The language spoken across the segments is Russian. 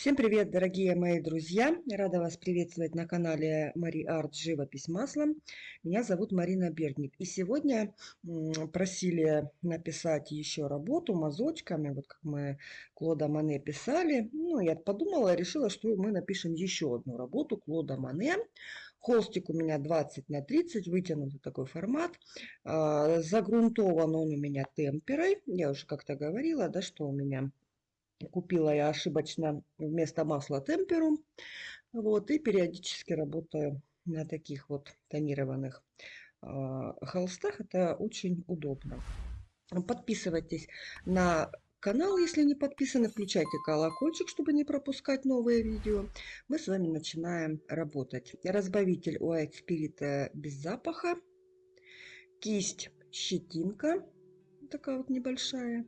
Всем привет, дорогие мои друзья! Рада вас приветствовать на канале Мари Арт Живопись маслом. Меня зовут Марина Бердник. И сегодня просили написать еще работу мазочками, вот как мы Клода Мане писали. Ну, я подумала, решила, что мы напишем еще одну работу Клода Мане. Холстик у меня 20 на 30, вытянутый такой формат. А, загрунтован он у меня темперой. Я уже как-то говорила, да, что у меня Купила я ошибочно вместо масла темперу. Вот, и периодически работаю на таких вот тонированных э, холстах. Это очень удобно. Подписывайтесь на канал, если не подписаны. Включайте колокольчик, чтобы не пропускать новые видео. Мы с вами начинаем работать. Разбавитель White Spirit без запаха. Кисть щетинка. Такая вот небольшая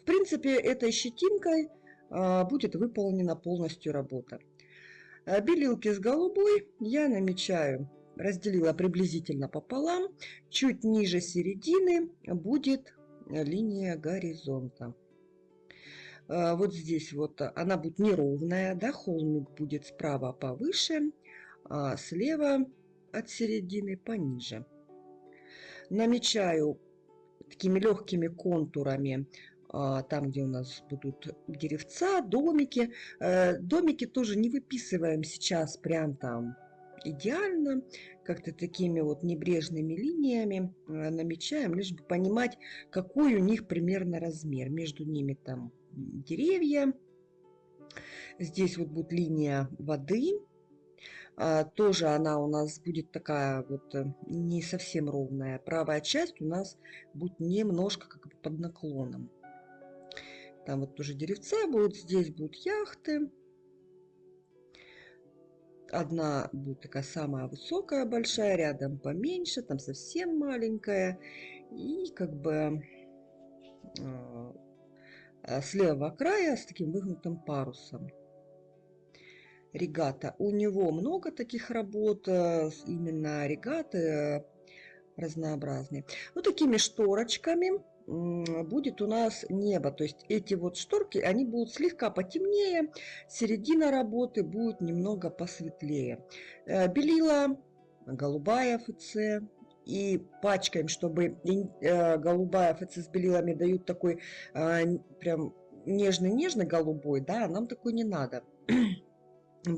в принципе, этой щетинкой а, будет выполнена полностью работа. А, белилки с голубой я намечаю, разделила приблизительно пополам. Чуть ниже середины будет линия горизонта. А, вот здесь вот она будет неровная, да, холмик будет справа повыше, а слева от середины пониже. Намечаю такими легкими контурами там, где у нас будут деревца, домики. Э, домики тоже не выписываем сейчас прям там идеально, как-то такими вот небрежными линиями э, намечаем, лишь бы понимать, какой у них примерно размер. Между ними там деревья. Здесь вот будет линия воды. А, тоже она у нас будет такая вот э, не совсем ровная. Правая часть у нас будет немножко как бы под наклоном. Там вот тоже деревца будут, здесь будут яхты. Одна будет такая самая высокая, большая, рядом поменьше, там совсем маленькая. И как бы э, с левого края с таким выгнутым парусом. Регата. У него много таких работ, э, именно регаты э, разнообразные. Вот такими шторочками будет у нас небо. То есть эти вот шторки, они будут слегка потемнее, середина работы будет немного посветлее. Э, белила, голубая ФЦ, и пачкаем, чтобы э, голубая ФЦ с белилами дают такой э, прям нежный-нежный голубой, да, а нам такой не надо.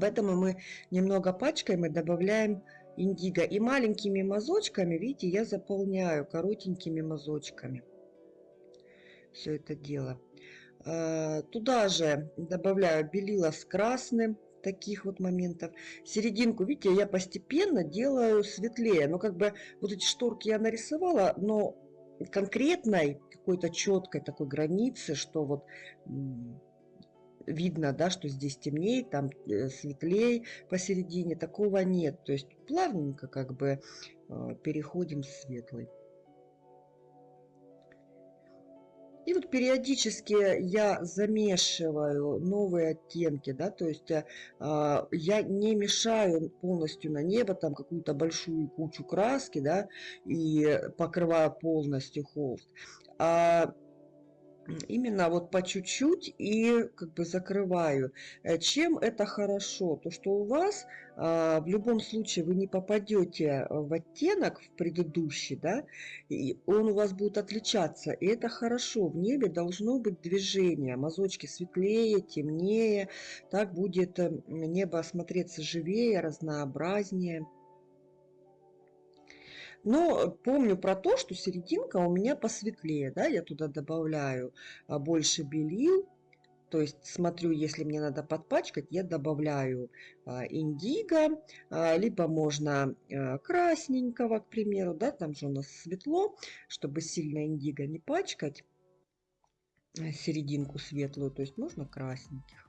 Поэтому мы немного пачкаем и добавляем индиго. И маленькими мазочками, видите, я заполняю коротенькими мазочками все это дело. А, туда же добавляю белила с красным, таких вот моментов. Серединку, видите, я постепенно делаю светлее. Но как бы вот эти шторки я нарисовала, но конкретной какой-то четкой такой границы, что вот видно, да, что здесь темнее, там э, светлее посередине, такого нет. То есть плавненько как бы э, переходим в светлый. И вот периодически я замешиваю новые оттенки, да, то есть э, я не мешаю полностью на небо там какую-то большую кучу краски, да, и покрываю полностью холст. А именно вот по чуть-чуть и как бы закрываю. Э, чем это хорошо? То, что у вас а, в любом случае вы не попадете в оттенок в предыдущий, да, и он у вас будет отличаться. И это хорошо. В небе должно быть движение. Мазочки светлее, темнее. Так будет э, небо смотреться живее, разнообразнее. Но помню про то, что серединка у меня посветлее. Да? Я туда добавляю а, больше белил. То есть смотрю, если мне надо подпачкать, я добавляю а, индиго, а, либо можно красненького, к примеру, да, там же у нас светло, чтобы сильно индиго не пачкать серединку светлую, то есть можно красненьких.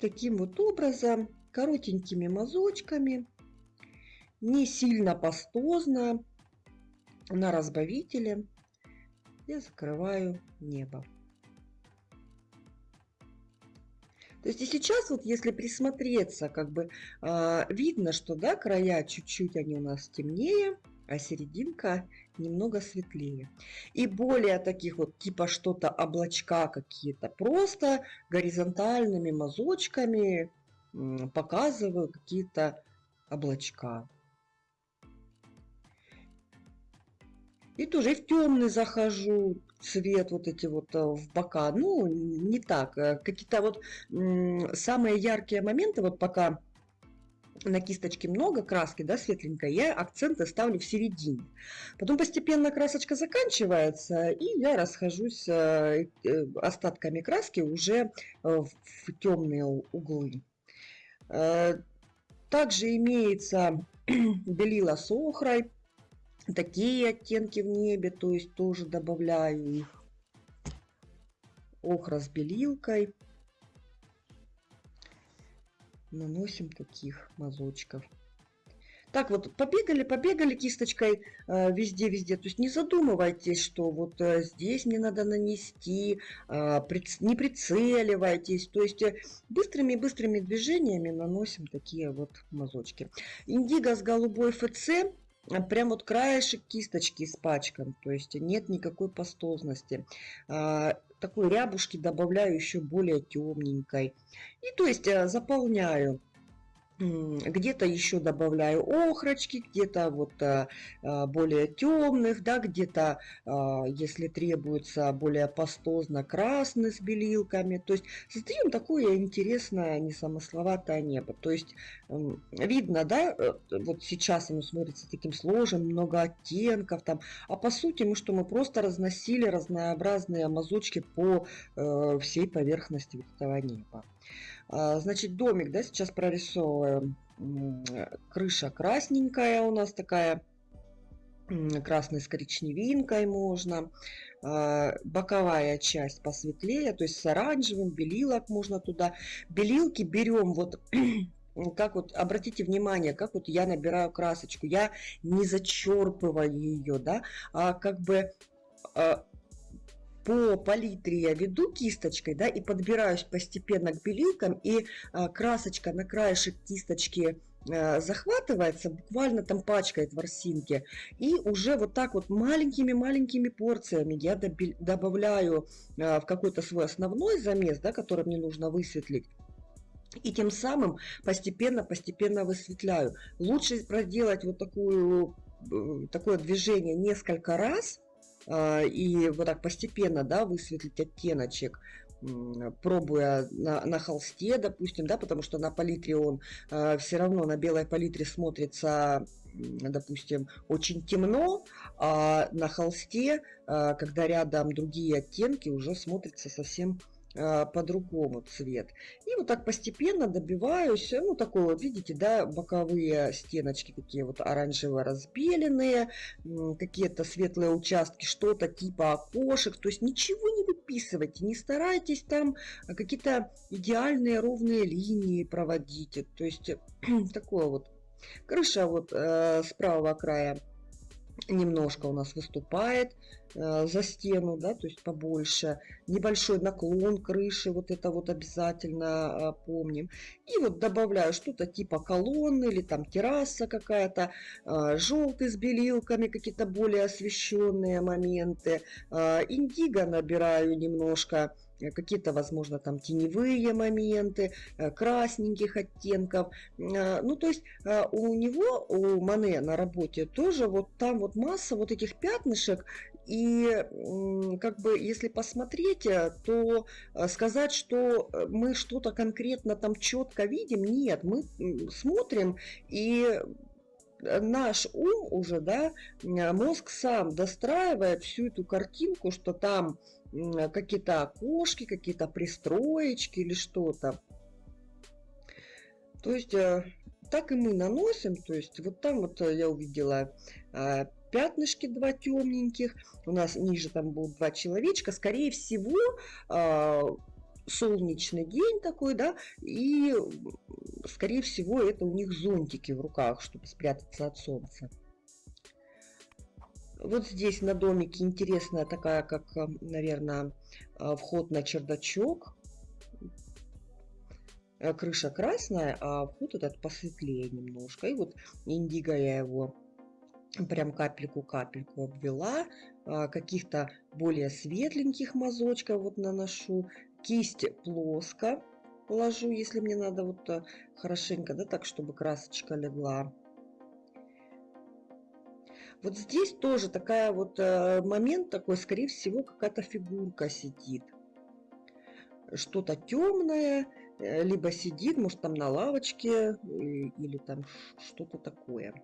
Таким вот образом, коротенькими мазочками, не сильно пастозно, на разбавителе я закрываю небо. То есть и сейчас вот если присмотреться, как бы э, видно, что да, края чуть-чуть они у нас темнее, а серединка немного светлее. И более таких вот типа что-то облачка какие-то. Просто горизонтальными мазочками показываю какие-то облачка. И тоже в темный захожу, цвет вот эти вот э, в бока. Ну, не так. Э, какие-то вот самые яркие моменты, вот пока на кисточке много краски, да, светленькой, я акценты ставлю в середине. Потом постепенно красочка заканчивается, и я расхожусь э, остатками краски уже в темные углы. Также имеется белила с охрой такие оттенки в небе, то есть тоже добавляю их. Охра с белилкой. Наносим таких мазочков. Так вот, побегали, побегали кисточкой везде-везде. Э, то есть не задумывайтесь, что вот э, здесь мне надо нанести, э, приц, не прицеливайтесь. То есть быстрыми-быстрыми движениями наносим такие вот мазочки. Индиго с голубой ФЦ а прям вот краешек кисточки испачкан, то есть нет никакой пастозности. Такой рябушки добавляю еще более темненькой. И то есть э, заполняю где-то еще добавляю охрочки, где-то вот а, а, более темных, да, где-то, а, если требуется, более пастозно красный с белилками. То есть создаем такое интересное, несамысловатое небо. То есть видно, да, э, вот сейчас оно смотрится таким сложным, много оттенков там, а по сути мы что, мы просто разносили разнообразные мазочки по э, всей поверхности этого неба. А, значит, домик, да, сейчас прорисовываем. Крыша красненькая у нас такая, красной с коричневинкой можно. А, боковая часть посветлее, то есть с оранжевым, белилок можно туда. Белилки берем вот как вот, обратите внимание, как вот я набираю красочку, я не зачерпываю ее, да, а как бы а, по палитре я веду кисточкой, да, и подбираюсь постепенно к белилкам, и а, красочка на краешек кисточки а, захватывается, буквально там пачкает ворсинки, и уже вот так вот маленькими-маленькими порциями я добавляю а, в какой-то свой основной замес, да, который мне нужно высветлить, и тем самым постепенно-постепенно высветляю. Лучше проделать вот такую, э, такое движение несколько раз – и вот так постепенно, да, высветлить оттеночек, пробуя на, на холсте, допустим, да, потому что на палитре он э, все равно на белой палитре смотрится, допустим, очень темно, а на холсте, э, когда рядом другие оттенки, уже смотрится совсем а, по-другому цвет. И вот так постепенно добиваюсь, ну такой вот, видите, да, боковые стеночки такие вот оранжево разбеленные, какие-то светлые участки, что-то типа окошек, то есть ничего не выписывайте, не старайтесь там какие-то идеальные ровные линии проводить, то есть такое вот. Крыша вот э, с правого края немножко у нас выступает за стену, да, то есть побольше. Небольшой наклон крыши, вот это вот обязательно э, помним. И вот добавляю что-то типа колонны или там терраса какая-то, э, желтый с белилками, какие-то более освещенные моменты. Э, индиго набираю немножко Э, какие-то, возможно, там теневые моменты, э, красненьких оттенков. Э, ну, то есть у него, у Мане на работе тоже вот там вот масса вот этих пятнышек, и как бы если посмотреть, то сказать, что мы что-то конкретно там четко видим, нет, мы смотрим и наш ум уже, да, мозг сам достраивает всю эту картинку, что там какие-то окошки, какие-то пристроечки или что-то. То есть э, так и мы наносим, то есть вот там вот э, я увидела пятнышки два темненьких, у нас ниже там будут два человечка, скорее всего а, солнечный день такой, да, и скорее всего это у них зонтики в руках, чтобы спрятаться от солнца. Вот здесь на домике интересная такая, как, э, наверное, э, вход на чердачок. Э, крыша красная, а вход этот посветлее немножко. И вот индиго я его прям капельку-капельку обвела, а, каких-то более светленьких мазочков вот наношу, кисть плоско ложу, если мне надо вот э, хорошенько, да, так, чтобы красочка легла. Вот здесь тоже такая вот э, момент такой, скорее всего, какая-то фигурка сидит. Что-то темное, э, либо сидит, может, там на лавочке, или там что-то такое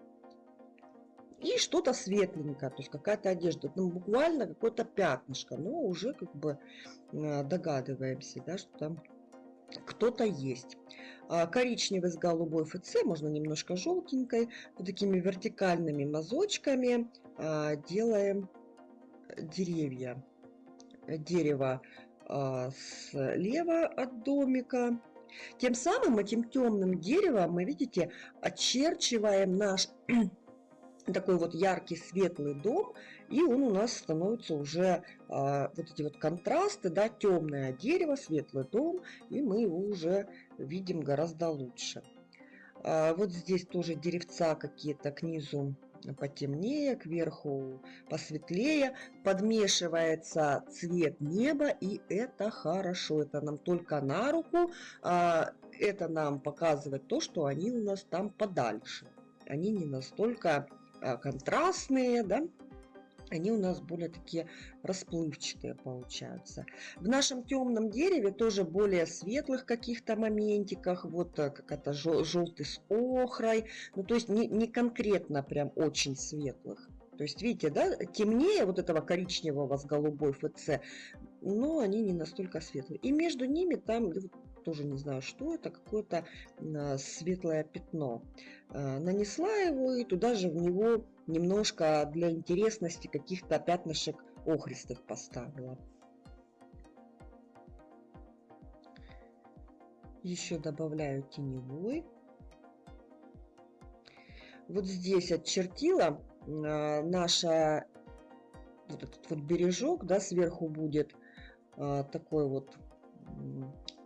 и что-то светленькое, то есть какая-то одежда, ну, буквально какое-то пятнышко, но уже как бы э, догадываемся, да, что там кто-то есть. А коричневый с голубой ФЦ, можно немножко желтенькой, вот такими вертикальными мазочками а, делаем деревья. Дерево а, слева от домика. Тем самым этим темным деревом мы, видите, очерчиваем наш такой вот яркий светлый дом, и он у нас становится уже а, вот эти вот контрасты, да, темное дерево, светлый дом, и мы его уже видим гораздо лучше. А, вот здесь тоже деревца какие-то к низу потемнее, кверху посветлее, подмешивается цвет неба, и это хорошо, это нам только на руку, а, это нам показывает то, что они у нас там подальше. Они не настолько Э, контрастные, да, они у нас более такие расплывчатые получаются. В нашем темном дереве тоже более светлых каких-то моментиках, вот э, как это желтый с охрой, ну то есть не, не конкретно прям очень светлых. То есть, видите, да, темнее вот этого коричневого с голубой ФЦ, но они не настолько светлые. И между ними там тоже не знаю, что это, какое-то а, светлое пятно. А, нанесла его и туда же в него немножко для интересности каких-то пятнышек охристых поставила. Еще добавляю теневой. Вот здесь отчертила а, наша вот этот вот бережок, да, сверху будет такой вот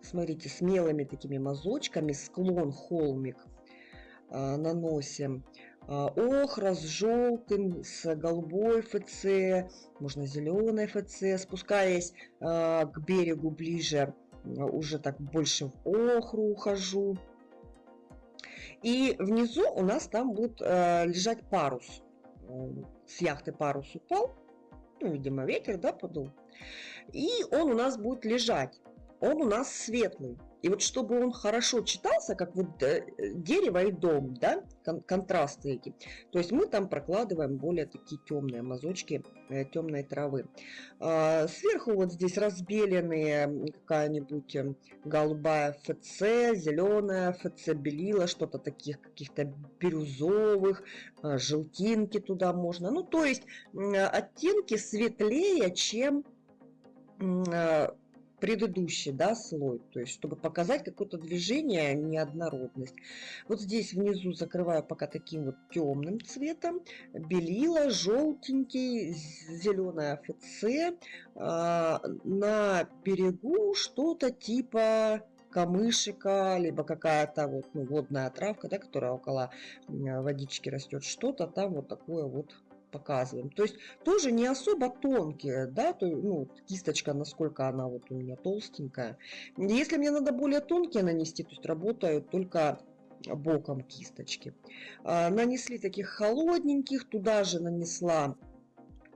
смотрите, смелыми такими мазочками, склон, холмик а, наносим. А, охра с желтым, с голубой ФЦ, можно зеленой ФЦ, спускаясь а, к берегу ближе, уже так больше в охру ухожу. И внизу у нас там будет лежать парус. С яхты парус упал, ну, видимо, ветер, да, подул. И он у нас будет лежать он у нас светлый. И вот чтобы он хорошо читался, как вот э, дерево и дом, да, кон контрасты эти, то есть мы там прокладываем более такие темные мазочки э, темной травы. А, сверху вот здесь разбеленные какая-нибудь э, голубая ФЦ, зеленая ФЦ, белила, что-то таких каких-то бирюзовых, а, желтинки туда можно. Ну, то есть оттенки светлее, чем а, предыдущий да, слой, то есть чтобы показать какое-то движение, неоднородность. Вот здесь внизу закрываю пока таким вот темным цветом, белила, желтенький, зеленая ФЦ, а, на берегу что-то типа камышика, либо какая-то вот ну, водная травка, да, которая около водички растет, что-то там вот такое вот показываем. То есть тоже не особо тонкие, да, то, ну, кисточка, насколько она вот у меня толстенькая. Если мне надо более тонкие нанести, то есть работают только боком кисточки. А, нанесли таких холодненьких, туда же нанесла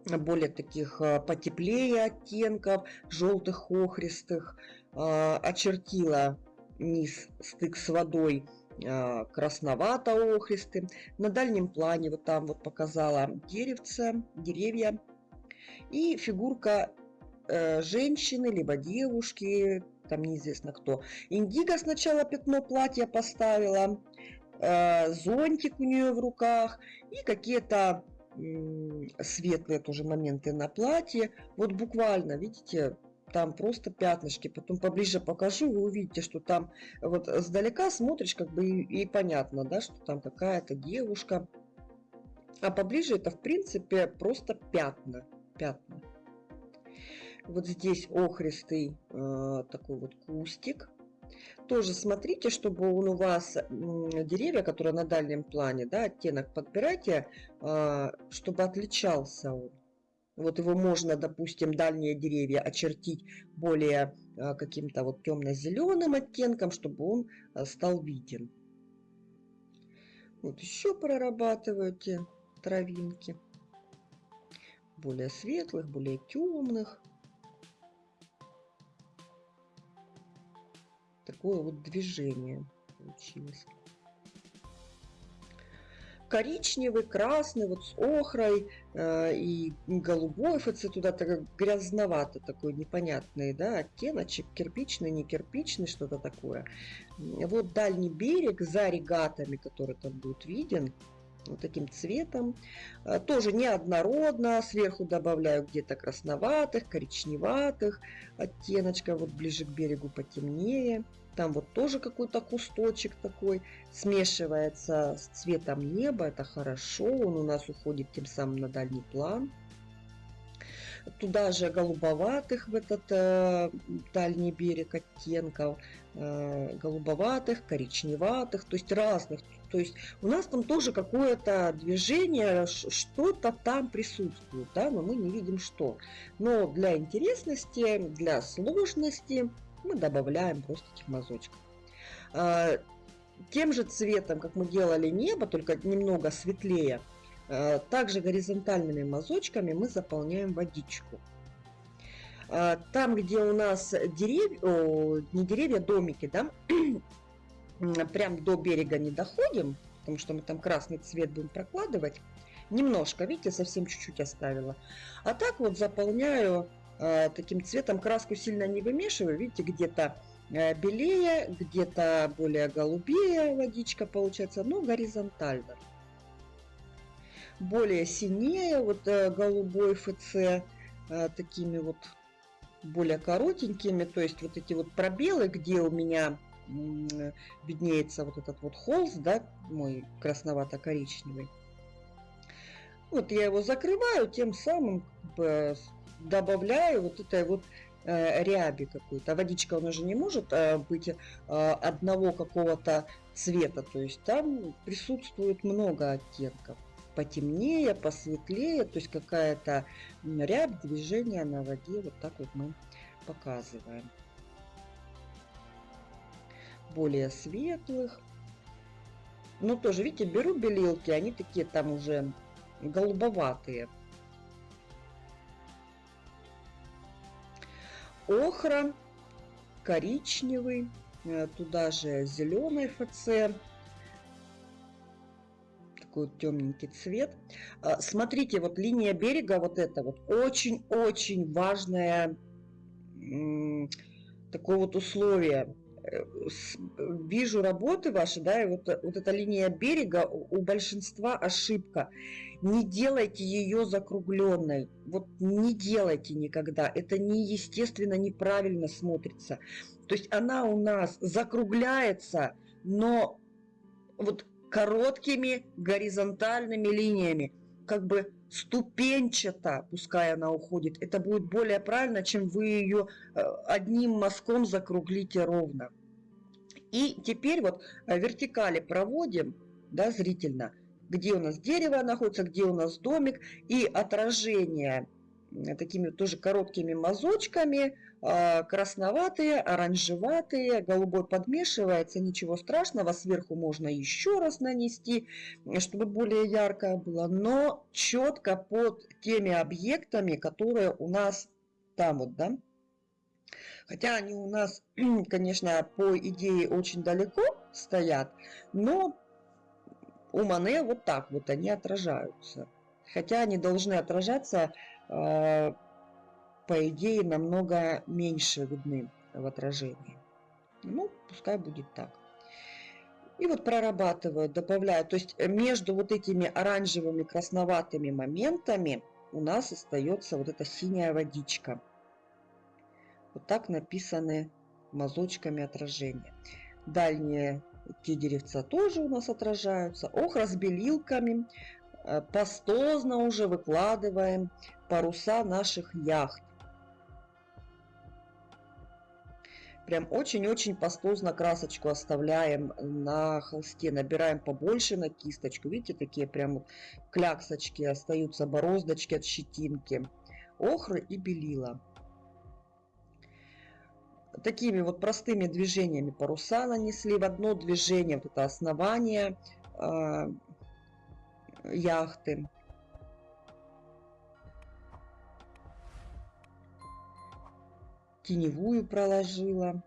более таких а, потеплее оттенков, желтых, охристых, а, очертила низ стык с водой а, красновато-охристым. На дальнем плане вот там вот показала деревце, деревья. И фигурка э, женщины, либо девушки, там неизвестно кто. Индиго сначала пятно платья поставила, э, зонтик у нее в руках и какие-то светлые тоже моменты на платье. Вот буквально, видите, там просто пятнышки. Потом поближе покажу, вы увидите, что там вот сдалека смотришь, как бы и, и понятно, да, что там какая-то девушка. А поближе это, в принципе, просто пятна. Пятна. Вот здесь охристый э, такой вот кустик. Тоже смотрите, чтобы он у вас деревья, которые на дальнем плане, да, оттенок подбирайте, а, чтобы отличался он. Вот его можно, допустим, дальние деревья очертить более а, каким-то вот темно-зеленым оттенком, чтобы он а, стал виден. Вот еще прорабатывайте травинки. Более светлых, более темных. Такое вот движение получилось коричневый, красный, вот с охрой э, и голубой ФЦ туда так грязновато такой непонятный, да, оттеночек, кирпичный, не кирпичный, что-то такое. Вот дальний берег за регатами, который там будет виден, вот таким цветом. Э, тоже неоднородно, сверху добавляю где-то красноватых, коричневатых оттеночков, вот ближе к берегу потемнее. Там вот тоже какой-то кусточек такой смешивается с цветом неба. Это хорошо. Он у нас уходит тем самым на дальний план. Туда же голубоватых в этот э, дальний берег оттенков. Э, голубоватых, коричневатых, то есть разных. То есть у нас там тоже какое-то движение, что-то там присутствует, да, но мы не видим что. Но для интересности, для сложности мы добавляем просто этих мазочков. А, тем же цветом, как мы делали небо, только немного светлее, а, также горизонтальными мазочками мы заполняем водичку. А, там, где у нас деревья, не деревья, домики, да, прям до берега не доходим, потому что мы там красный цвет будем прокладывать, немножко, видите, совсем чуть-чуть оставила. А так вот заполняю таким цветом. Краску сильно не вымешиваю. Видите, где-то э, белее, где-то более голубее водичка получается, но горизонтально. Более синее, вот э, голубой ФЦ, такими вот более коротенькими, то есть вот эти вот пробелы, где у меня виднеется вот этот вот холст, да, мой красновато-коричневый. Вот я его закрываю, тем самым добавляю вот этой вот э, ряби какой-то. Водичка, она же не может э, быть э, одного какого-то цвета. То есть там присутствует много оттенков. Потемнее, посветлее, то есть какая-то рябь, движение на воде. Вот так вот мы показываем. Более светлых. Но тоже, видите, беру белилки, они такие там уже голубоватые. Охра, коричневый, э, туда же зеленый ФЦ, такой вот темненький цвет. А, смотрите, вот линия берега, вот это вот очень-очень важное такое вот условие вижу работы ваши, да, и вот, вот эта линия берега у большинства ошибка. Не делайте ее закругленной. Вот не делайте никогда. Это неестественно, неправильно смотрится. То есть она у нас закругляется, но вот короткими горизонтальными линиями, как бы ступенчато, пускай она уходит, это будет более правильно, чем вы ее э, одним мазком закруглите ровно. И теперь вот э, вертикали проводим, да, зрительно, где у нас дерево находится, где у нас домик, и отражение такими тоже короткими мазочками, красноватые, оранжеватые, голубой подмешивается, ничего страшного, сверху можно еще раз нанести, чтобы более яркое было, но четко под теми объектами, которые у нас там вот, да, Хотя они у нас, конечно, по идее очень далеко стоят, но у Мане вот так вот они отражаются. Хотя они должны отражаться, э, по идее, намного меньше видны в отражении. Ну, пускай будет так. И вот прорабатываю, добавляю. То есть между вот этими оранжевыми красноватыми моментами у нас остается вот эта синяя водичка. Вот так написаны мазочками отражения. Дальние те деревца тоже у нас отражаются. Охра с белилками. Э, пастозно уже выкладываем паруса наших яхт. Прям очень-очень пастозно красочку оставляем на холсте. Набираем побольше на кисточку. Видите, такие прям вот кляксочки остаются, бороздочки от щетинки. Охры и белила. Такими вот простыми движениями паруса нанесли в одно движение. Вот это основание э, яхты. Теневую проложила.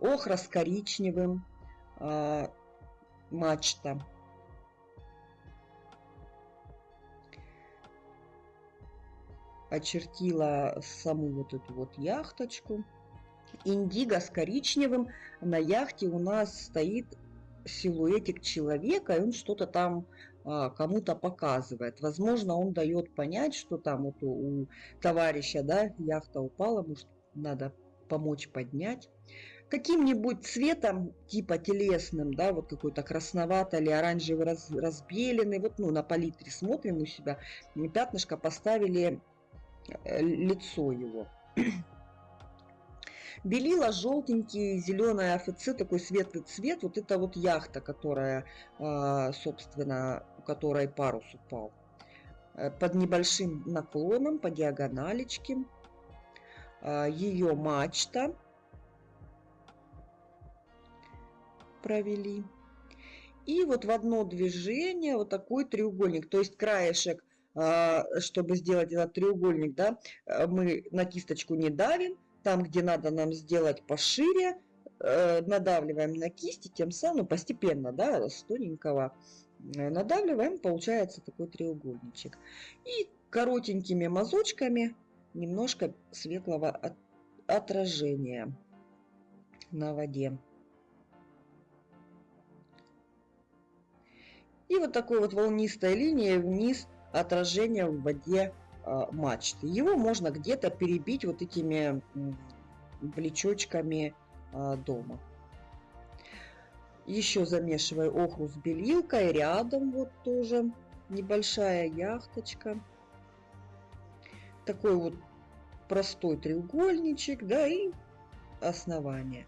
Охра с коричневым, э, мачта. Очертила саму вот эту вот яхточку. Индиго с коричневым. На яхте у нас стоит силуэтик человека, и он что-то там а, кому-то показывает. Возможно, он дает понять, что там вот у, у товарища, да, яхта упала, может, надо помочь поднять. Каким-нибудь цветом, типа телесным, да, вот какой-то красноватый или оранжевый раз, разбеленный, вот, ну, на палитре смотрим у себя, пятнышко поставили э, лицо его. Белила желтенький, зеленый АФЦ, такой светлый цвет. Вот это вот яхта, которая, а, собственно, у которой парус упал. Э, под небольшим наклоном, по диагоналечке. А, ее мачта провели. И вот в одно движение вот такой треугольник, то есть краешек, а, чтобы сделать этот треугольник, да, э, мы на кисточку не давим, там, где надо нам сделать пошире, э, надавливаем на кисти, тем самым постепенно, да, с тоненького э, надавливаем, получается такой треугольничек. И коротенькими мазочками немножко светлого от, отражения на воде. И вот такой вот волнистой линией вниз отражение в воде а, мачты. Его можно где-то перебить вот этими плечочками а, дома. Еще замешиваю охру с белилкой. Рядом вот тоже небольшая яхточка такой вот простой треугольничек, да, и основание.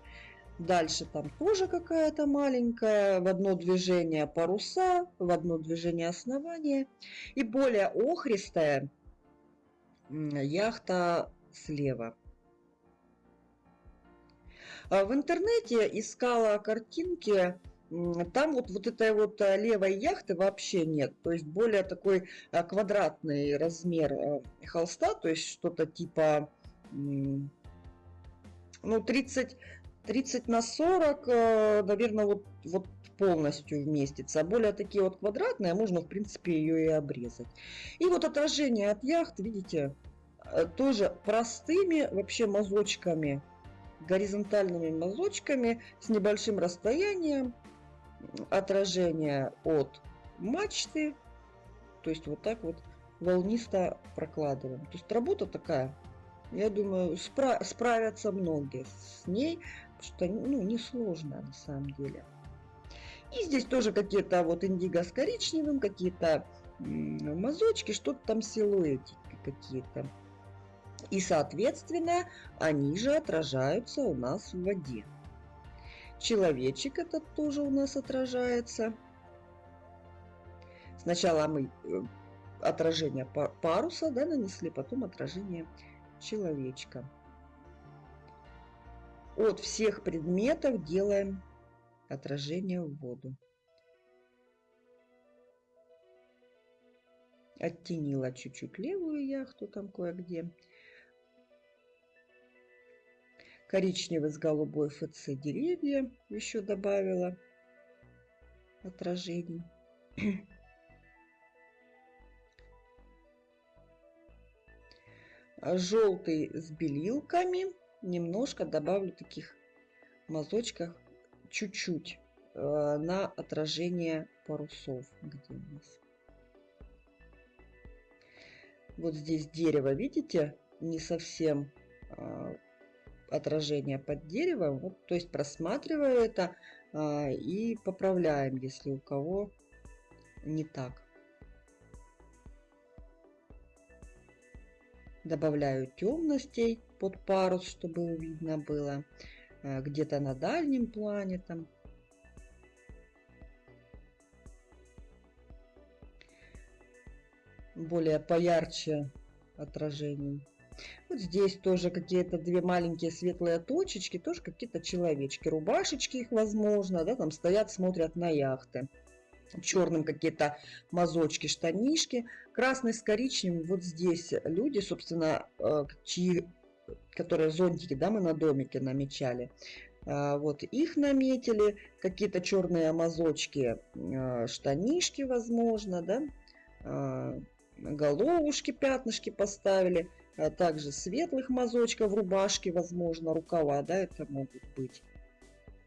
Дальше там тоже какая-то маленькая, в одно движение паруса, в одно движение основания. И более охристая яхта слева. А в интернете искала картинки там вот, вот этой вот э, левой яхты вообще нет. То есть более такой э, квадратный размер э, холста, то есть что-то типа ну 30, 30 на 40, наверное, вот, вот полностью вместится. А более такие вот квадратные, можно в принципе ее и обрезать. И вот отражение от яхт, видите, тоже простыми вообще мазочками горизонтальными мазочками с небольшим расстоянием отражение от мачты. То есть вот так вот волнисто прокладываем. То есть работа такая, я думаю, спра справятся многие с ней, что ну, несложно на самом деле. И здесь тоже какие-то вот индиго с коричневым, какие-то мазочки, что-то там силуэтики какие-то. И, соответственно, они же отражаются у нас в воде. Человечек этот тоже у нас отражается. Сначала мы э, отражение паруса да, нанесли, потом отражение человечка. От всех предметов делаем отражение в воду. Оттенила чуть-чуть левую яхту там кое-где коричневый с голубой ФЦ деревья еще добавила отражений. Желтый с белилками. Немножко добавлю таких мазочков чуть-чуть э, на отражение парусов. Где у нас? Вот здесь дерево, видите, не совсем э, отражение под деревом. Вот, то есть просматриваю это а, и поправляем, если у кого не так. Добавляю темностей под парус, чтобы видно было. Э, где-то на дальнем плане там. Более поярче отражений. Вот здесь тоже какие-то две маленькие светлые точечки, тоже какие-то человечки. Рубашечки их возможно, да, там стоят, смотрят на яхты. Черным какие-то мазочки, штанишки. Красный с коричневым. Вот здесь люди, собственно, э, чьи, которые зонтики, да, мы на домике намечали. А, вот их наметили. Какие-то черные мазочки, э, штанишки, возможно, да. Головушки, пятнышки поставили. А также светлых мазочков рубашки, возможно, рукава, да, это могут быть.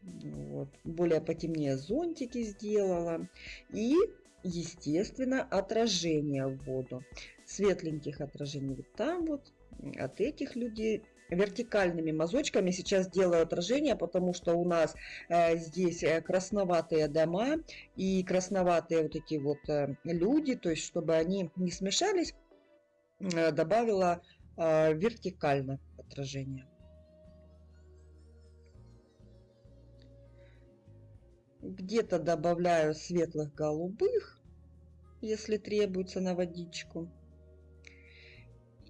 Вот. Более потемнее зонтики сделала. И, естественно, отражение в воду. Светленьких отражений вот там вот, от этих людей. Вертикальными мазочками сейчас делаю отражение, потому что у нас э, здесь э, красноватые дома и красноватые вот эти вот э, люди, то есть чтобы они не смешались, э, добавила вертикально отражение. Где-то добавляю светлых голубых, если требуется на водичку.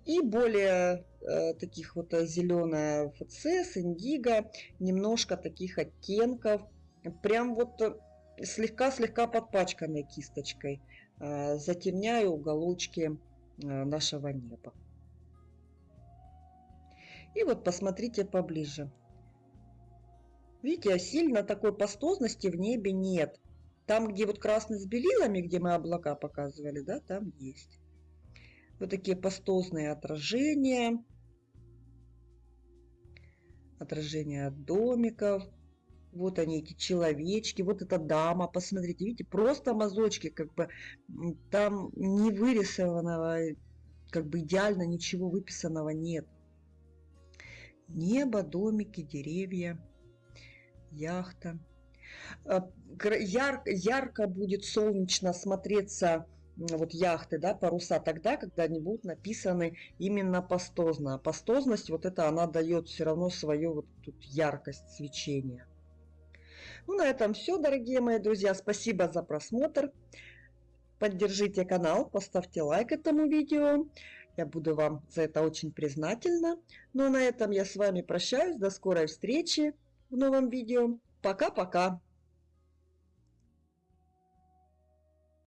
И более э, таких вот э, зеленая ФЦ, индиго, немножко таких оттенков. Прям вот слегка-слегка подпачканной кисточкой. Э, затемняю уголочки э, нашего неба. И вот посмотрите поближе. Видите, сильно такой пастозности в небе нет. Там, где вот красный с белилами, где мы облака показывали, да, там есть. Вот такие пастозные отражения. Отражения от домиков. Вот они, эти человечки. Вот эта дама, посмотрите, видите, просто мазочки, как бы там не вырисованного, как бы идеально ничего выписанного нет. Небо, домики, деревья, яхта. А, яр, ярко будет солнечно смотреться вот яхты, да, паруса тогда, когда они будут написаны именно пастозно. А пастозность, вот это она дает все равно свою вот тут яркость свечения. Ну, на этом все, дорогие мои друзья. Спасибо за просмотр. Поддержите канал, поставьте лайк этому видео. Я буду вам за это очень признательна. Ну, а на этом я с вами прощаюсь. До скорой встречи в новом видео. Пока-пока.